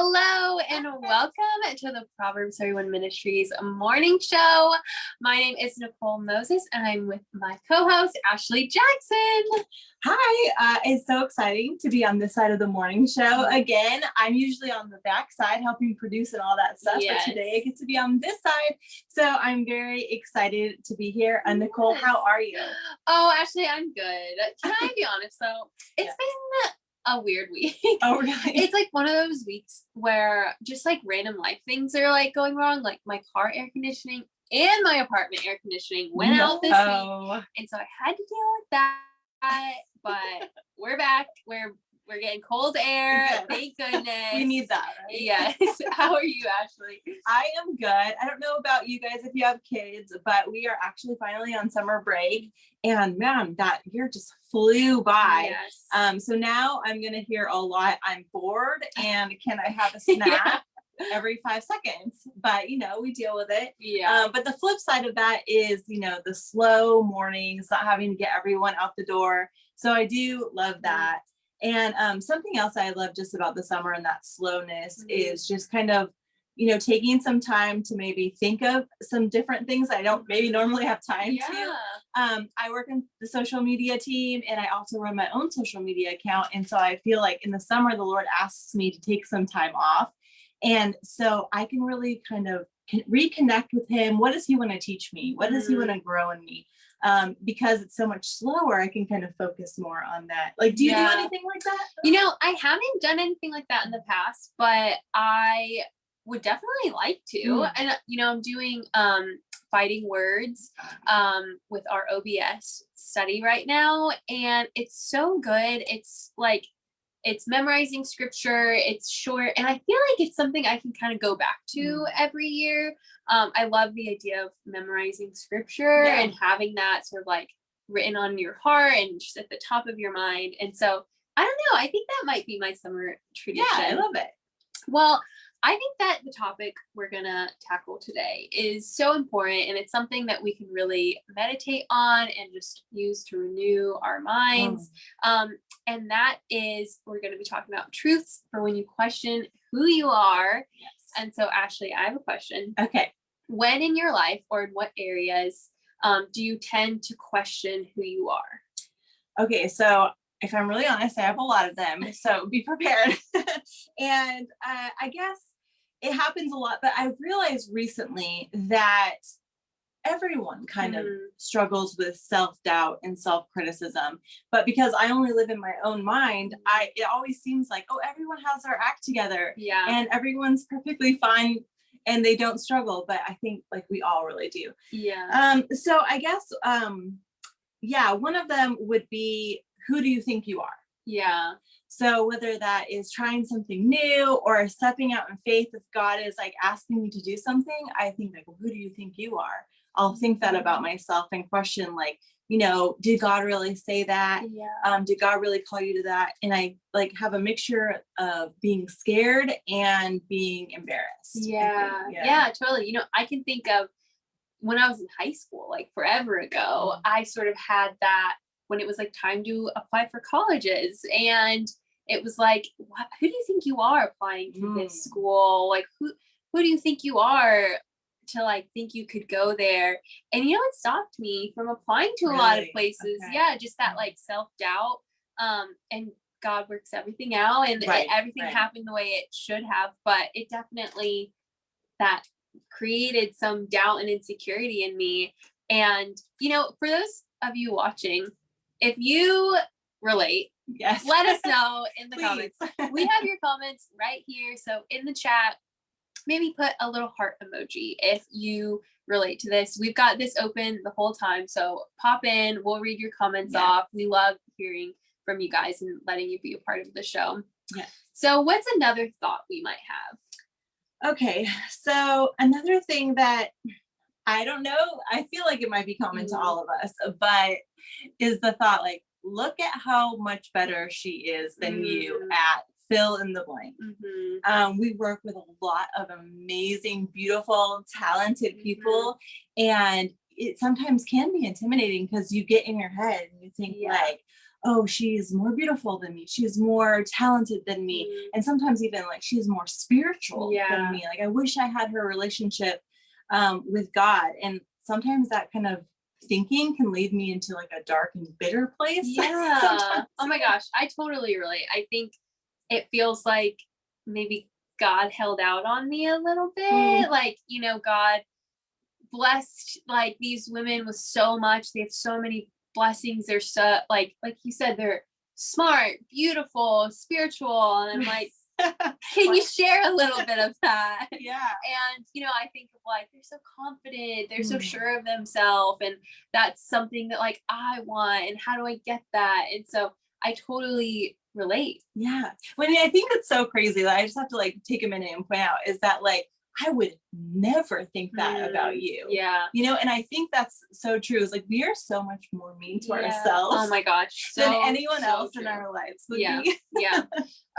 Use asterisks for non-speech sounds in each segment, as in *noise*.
Hello and welcome to the Proverbs 31 Ministries morning show. My name is Nicole Moses and I'm with my co-host Ashley Jackson. Hi, uh, it's so exciting to be on this side of the morning show again. I'm usually on the back side helping produce and all that stuff, Yes. but today I get to be on this side. So I'm very excited to be here. And Nicole, how are you? Oh, Ashley, I'm good. Can I be honest though? It's Yes. been a weird *laughs* week. Oh, really? It's like one of those weeks where just like random life things are like going wrong. Like my car air conditioning and my apartment air conditioning went out this week. And so I had to deal with that. But we're back. We're we're getting cold air. Thank goodness. *laughs* We need that, right? Yes. *laughs* How are you, Ashley? I am good. I don't know about you guys if you have kids, but we are actually finally on summer break. And man, that year just flew by. Yes. Um, so now I'm gonna hear a lot. I'm bored *laughs* and can I have a snack every five seconds? But you know, we deal with it. yeah. Um, but the flip side of that is, you know, the slow mornings, not having to get everyone out the door. So I do love that. And um, something else I love just about the summer and that slowness Mhm. is just kind of, you know, taking some time to maybe think of some different things I don't maybe normally have time to yeah. um, I work in the social media team and I also run my own social media account. And so I feel like in the summer, the Lord asks me to take some time off. And so I can really kind of reconnect with Him. What does He want to teach me? What does He want to grow in me? Um, because it's so much slower, I can kind of focus more on that. Like, do you Yeah. do anything like that? You know, I haven't done anything like that in the past, but I would definitely like to. Mm. And you know, I'm doing um fighting words um with our OBS study right now and it's so good. It's like it's memorizing scripture, it's short and I feel like it's something I can kind of go back to Mm. every year. Um I love the idea of memorizing scripture Yeah. and having that sort of like written on your heart and just at the top of your mind. And so I don't know. I think that might be my summer tradition. Yeah, I love it. Well, I think that the topic we're going to tackle today is so important and it's something that we can really meditate on and just use to renew our minds. Um, and that is, we're going to be talking about truths for when you question who you are. Yes. And so, Ashley, I have a question. Okay. When in your life or in what areas um, do you tend to question who you are? Okay, so if I'm really honest, I have a lot of them. So be prepared. *laughs* and uh, I guess it happens a lot, but I've realized recently that everyone kind of Mhm. struggles with self-doubt and self-criticism. But because I only live in my own mind, I it always seems like, oh, everyone has their act together Yeah. and everyone's perfectly fine and they don't struggle. But I think like we all really do. yeah. Um, so I guess um yeah, one of them would be who do you think you are? Yeah. So whether that is trying something new or stepping out in faith, if God is like asking me to do something, I think like, well, who do you think you are? I'll think that about myself and question like, you know, did God really say that? Yeah. Um, did God really call you to that? And I like have a mixture of being scared and being embarrassed. Think. Yeah, yeah, totally. You know, I can think of when I was in high school, like forever ago, Mhm. I sort of had that when it was like time to apply for colleges. And it was like, what, who do you think you are applying to this Mm. school? Like, who, who do you think you are to like think you could go there? And you know, it stopped me from applying to a lot of places. Okay. Yeah, just that Mhm. like self doubt. Um, and God works everything out and Right, everything right. happened the way it should have, but it definitely that created some doubt and insecurity in me. And you know, for those of you watching, if you relate, Yes. let us *laughs* know in the comments. We have your comments right here. So in the chat, maybe put a little heart emoji if you relate to this. We've got this open the whole time. So pop in, we'll read your comments Yeah. off. We love hearing from you guys and letting you be a part of the show. Yes. So what's another thought we might have? Okay, so another thing that I don't know, I feel like it might be common Mhm. to all of us, but is the thought like, look at how much better she is than you Mm. at fill in the blank. Mhm. Um, we work with a lot of amazing, beautiful, talented people, and it sometimes can be intimidating because you get in your head and you think Yeah. like, oh, she's more beautiful than me. She's more talented than me. Mm, And sometimes even like she's more spiritual Yeah. than me. Like I wish I had her relationship um, with God. And sometimes that kind of thinking can lead me into like a dark and bitter place. *laughs* Yeah. Oh my gosh, I totally relate. I think it feels like maybe God held out on me a little bit. Mm. Like, you know, God blessed like these women with so much. They have so many blessings. They're so like like you said, they're smart, beautiful, spiritual. And I'm like, *laughs* can you share a little bit of that? *laughs* yeah. and you know i think of like they're so confident they're so Mm. sure of themselves and that's something that like i want and how do i get that and so i totally relate Yeah. When I think it's so crazy that I just have to like take a minute and point out is that like I would never think that about Mm, you. yeah You know, and I think that's so true. It's like we are so much more mean to Yeah. ourselves oh my gosh *laughs* than anyone so else in our lives would Yeah. be. *laughs* yeah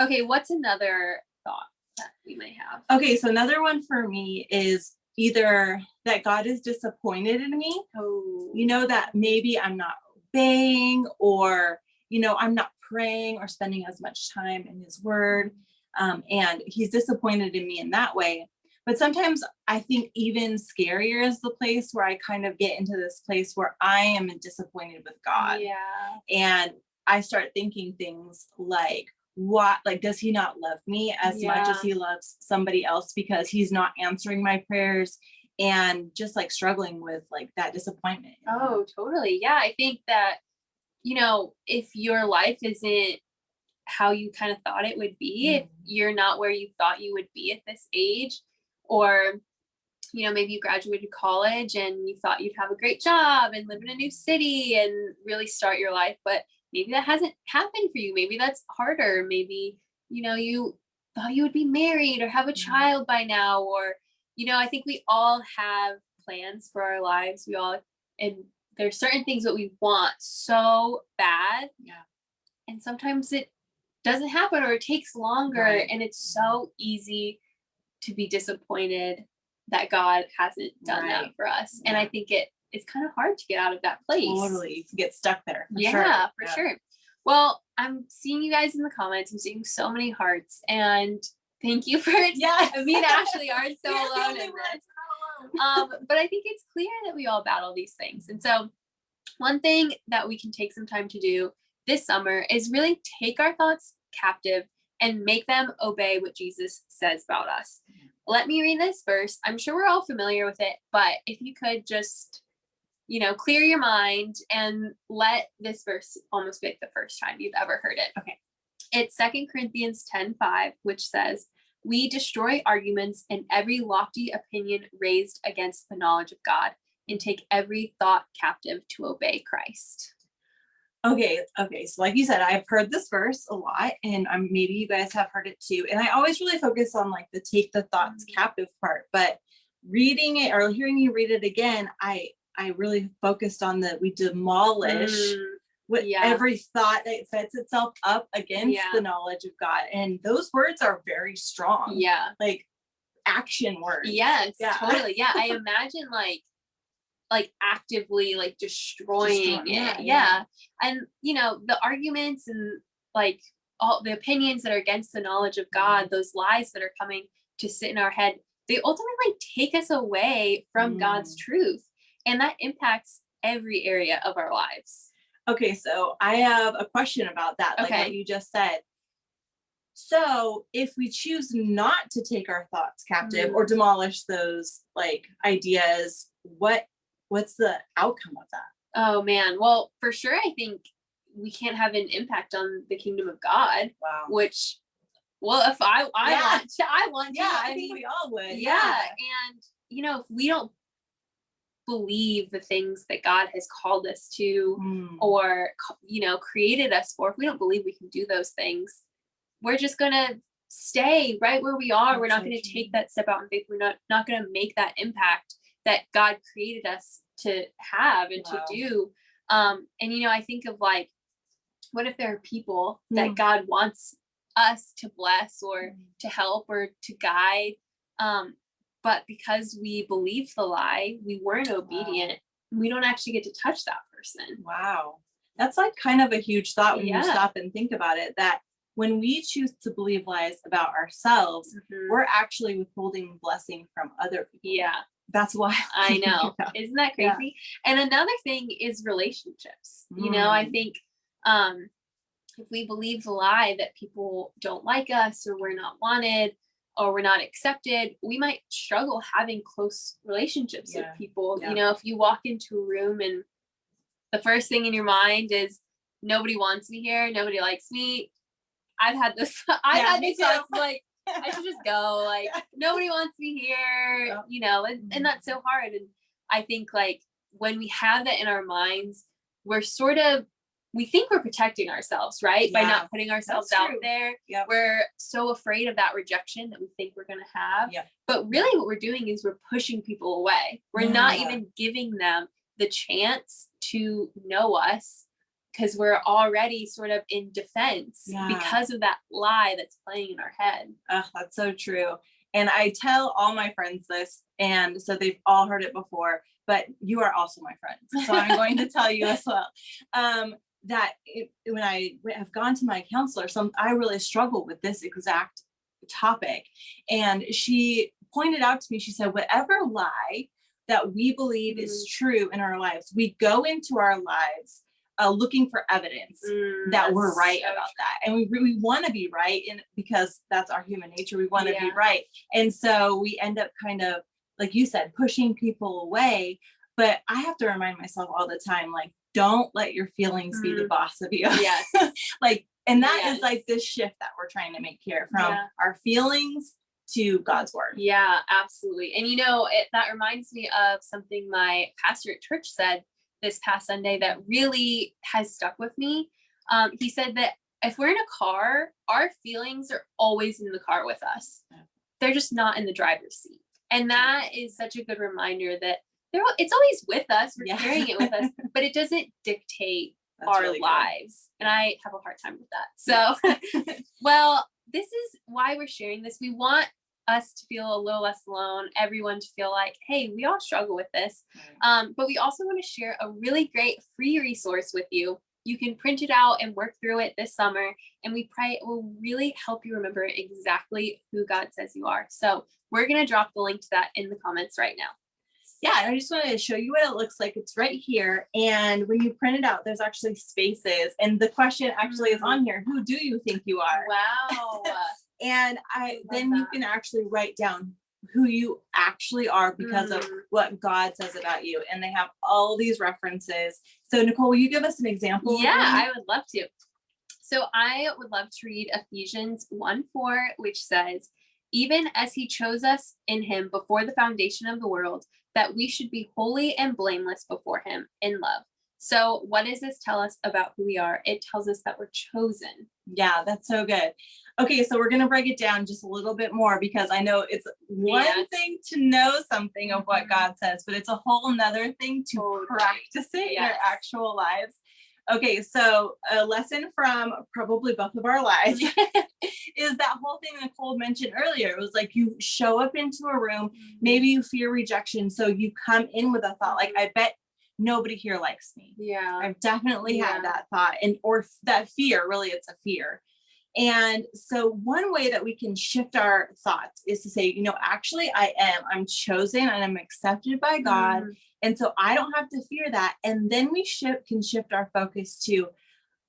okay what's another thought that we might have Okay, so another one for me is either that God is disappointed in me, oh you know, that maybe I'm not obeying or, you know, I'm not praying or spending as much time in his word. Um, and he's disappointed in me in that way. But sometimes I think even scarier is the place where I kind of get into this place where I am disappointed with God. yeah And I start thinking things like, what like does he not love me as much as he loves somebody else because he's not answering my prayers and just like struggling with like that disappointment Oh, totally. Yeah, I think that, you know, if your life isn't how you kind of thought it would be, if Mhm. you're not where you thought you would be at this age, or, you know, maybe you graduated college and you thought you'd have a great job and live in a new city and really start your life, but maybe that hasn't happened for you. Maybe that's harder. Maybe, you know, you thought you would be married or have a Mhm. child by now, or, you know, I think we all have plans for our lives. We all, and there's certain things that we want so bad. Yeah. And sometimes it doesn't happen or it takes longer. Right. And it's so easy to be disappointed that God hasn't done that for us. And I think it it's kind of hard to get out of that place. totally you get stuck there for yeah, sure. for Yeah. sure. Well, I'm seeing you guys in the comments. I'm seeing so many hearts. And thank you for *laughs* yeah me and Ashley aren't so *laughs* We're alone in this alone. *laughs* um, but I think it's clear that we all battle these things. And so, one thing that we can take some time to do this summer is really take our thoughts captive and make them obey what Jesus says about us. Mm-hmm. Let me read this verse. I'm sure we're all familiar with it, but if you could just, you know, clear your mind and let this verse almost be like the first time you've ever heard it. Okay. It's Second Corinthians 10 5, which says, we destroy arguments and every lofty opinion raised against the knowledge of God and take every thought captive to obey Christ. Okay, okay. So like you said, I've heard this verse a lot, and um, maybe you guys have heard it too. And I always really focus on like the take the thoughts Mhm. captive part, but reading it or hearing you read it again, I I really focused on the we demolish Mm, with yeah. every thought that sets itself up against Yeah. the knowledge of God. And those words are very strong. yeah. Like action words. Yes, Yeah. totally. Yeah. I *laughs* imagine like like actively like destroying Destroy- yeah, it. yeah. Yeah. And you know, the arguments and like all the opinions that are against the knowledge of God, Mm-hmm. those lies that are coming to sit in our head, they ultimately take us away from God's Mm. truth. And that impacts every area of our lives. Okay, so I have a question about that, like Okay. what you just said. So if we choose not to take our thoughts captive Mm. or demolish those like ideas, what what's the outcome of that? Oh man. Well, for sure I think we can't have an impact on the kingdom of God, Wow. which well, if I I Yeah. want to, I want to. Yeah, I mean, think we all would. yeah. and you know if we don't believe the things that god has called us to Mm, or you know created us for if we don't believe we can do those things we're just gonna stay right where we are we're not so gonna true. take that step out in faith we're not not gonna make that impact that god created us to have and Wow. to do um and you know i think of like what if there are people that Mm. god wants us to bless or Mm. to help or to guide. Um, but because we believed the lie, we weren't obedient. We don't actually get to touch that person. Wow. That's like kind of a huge thought when Yeah. you stop and think about it, that when we choose to believe lies about ourselves, Mhm. we're actually withholding blessing from other people. Yeah, That's why *laughs* I *laughs* know. Yeah. Isn't that Yeah. crazy? And another thing is relationships. You know, I Mm. think um if we believe the lie that people don't like us or we're not wanted or we're not accepted, we might struggle having close relationships Yeah. with people. Yeah. You know, if you walk into a room and the first thing in your mind is nobody wants me here, nobody likes me. I've had this *laughs* I've Yeah, had these thoughts like I should just go. *laughs* Like Yeah. nobody wants me here, Yep. you know, and, and mm-hmm. that's so hard. And I think like when we have that in our minds, we're sort of we think we're protecting ourselves, right? By not putting ourselves out there. Yep. We're so afraid of that rejection that we think we're gonna have. Yep. But really what we're doing is we're pushing people away. We're not even giving them the chance to know us because we're already sort of in defense Yeah. because of that lie that's playing in our head. Oh, that's so true. And I tell all my friends this, and so they've all heard it before, but you are also my friends. So I'm going to tell you as well. *laughs* Um, that it, when I have gone to my counselor, some I really struggle with this exact topic. And she pointed out to me, she said, whatever lie that we believe is true in our lives, we go into our lives uh, looking for evidence Mm, that we're right so about that and we really want to be right and because that's our human nature we want to be right and so we end up kind of like you said pushing people away but i have to remind myself all the time like don't let your feelings be the Mm. boss of you Yes. *laughs* like and that is Yes. like this shift that we're trying to make here from Yeah. our feelings to god's word Yeah, absolutely. And you know, it, that reminds me of something my pastor at church said this past Sunday that really has stuck with me. Um, he said that if we're in a car, our feelings are always in the car with us. They're just not in the driver's seat. And that is such a good reminder that they're, it's always with us. We're Yeah. carrying it with us, but it doesn't dictate *laughs* That's our really good. lives. And I have a hard time with that. So, *laughs* well, this is why we're sharing this. We want us to feel a little less alone, everyone to feel like, hey, we all struggle with this. Um, but we also want to share a really great free resource with you. You can print it out and work through it this summer. And we pray it will really help you remember exactly who God says you are. So we're going to drop the link to that in the comments right now. yeah i just wanted to show you what it looks like it's right here and when you print it out there's actually spaces and the question actually is on here who do you think you are Wow. *laughs* and i then you can actually write down who you actually are because of Mm. what god says about you and they have all these references so nicole will you give us an example Yeah. I would love to. So I would love to read Ephesians 1 4, which says, Even as he chose us in him before the foundation of the world, that we should be holy and blameless before him in love. So, what does this tell us about who we are? It tells us that we're chosen. yeah that's so good okay so we're going to break it down just a little bit more because i know it's one Yes. thing to know something of what Mhm. god says but it's a whole nother thing to Totally. practice it in our actual lives okay so a lesson from probably both of our *laughs* lives is that whole thing nicole mentioned earlier it was like you show up into a room maybe you fear rejection so you come in with a thought like i bet nobody here likes me Yeah. I've definitely Yeah. had that thought and or that fear, really it's a fear. And so one way that we can shift our thoughts is to say, you know, actually I am, I'm chosen and I'm accepted by God. Mm, And so I don't have to fear that. And then we shift can shift our focus to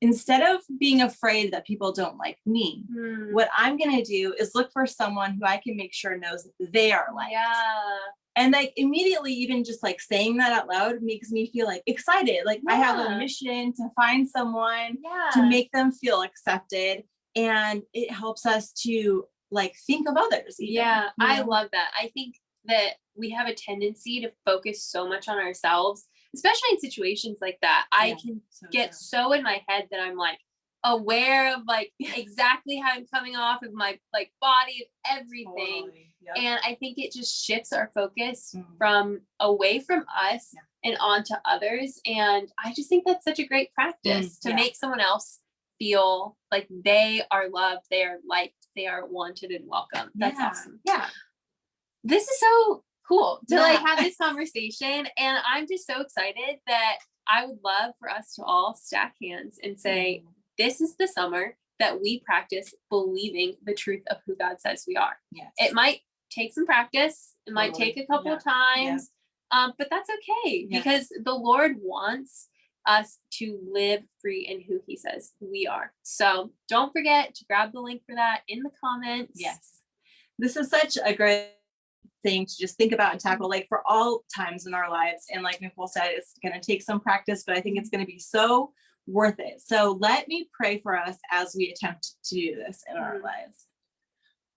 instead of being afraid that people don't like me, mm, what I'm gonna do is look for someone who I can make sure knows they are liked. Yeah. And like immediately, even just like saying that out loud makes me feel like excited. Like I have a mission to find someone Yeah. to make them feel accepted. And it helps us to like think of others. even, Yeah, you I love that. I think that we have a tendency to focus so much on ourselves, especially in situations like that. I Yeah, can so get true. so in my head that I'm like aware of like *laughs* exactly how I'm coming off of my like body, of everything. Totally. Yep. And I think it just shifts our focus Mhm. from away from us Yeah. and onto others. And I just think that's such a great practice Mm, to yeah. make someone else feel like they are loved, they are liked, they are wanted and welcome. That's Yeah, awesome. Yeah. This is so cool to like have this *laughs* conversation. And I'm just so excited that I would love for us to all stack hands and say, Mm. this is the summer that we practice believing the truth of who God says we are. Yes. It might take some practice, it might Totally. take a couple Yeah. of times, um, but that's okay Yes. because the Lord wants us to live free in who He says we are. So don't forget to grab the link for that in the comments. Yes. This is such a great thing to just think about and tackle, like for all times in our lives. And like Nicole said, it's going to take some practice, but I think it's going to be so worth it. So let me pray for us as we attempt to do this in our Mhm. lives.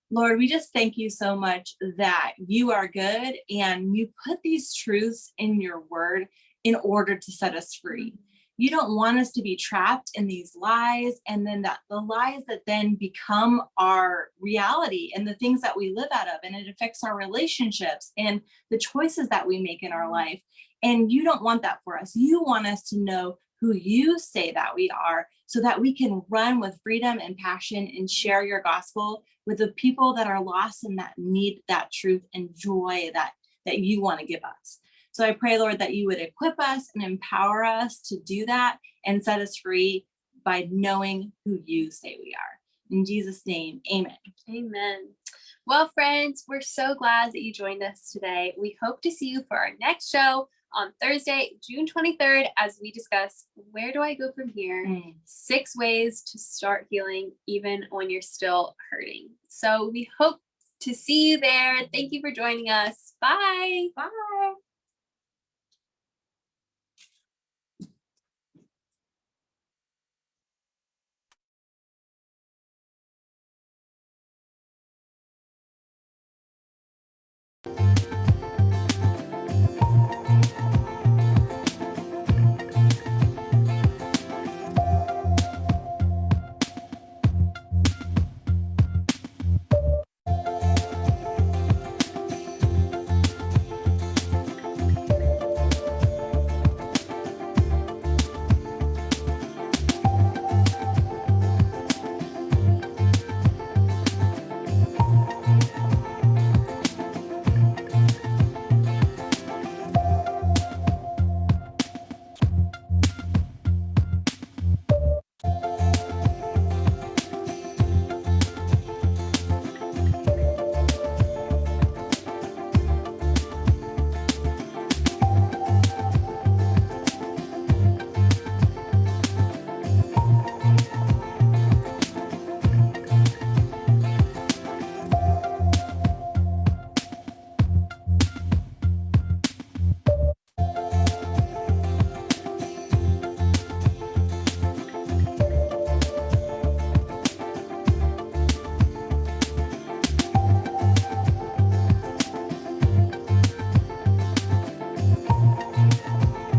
Lord, we just thank you so much that you are good and you put these truths in your word in order to set us free. Mm-hmm. You don't want us to be trapped in these lies and then that the lies that then become our reality and the things that we live out of and it affects our relationships and the choices that we make in our mm-hmm. life. And you don't want that for us. You want us to know who you say that we are so that we can run with freedom and passion and share your gospel with the people that are lost and that need that truth and joy that that you want to give us so I pray, Lord, that you would equip us and empower us to do that and set us free by knowing who you say we are. In Jesus' name, amen. Amen. Well, friends, we're so glad that you joined us today. We hope to see you for our next show on Thursday, June 23rd, as we discuss where do I go from here? Mm. Six ways to start healing even when you're still hurting. So we hope to see you there. Thank you for joining us. Bye. Bye.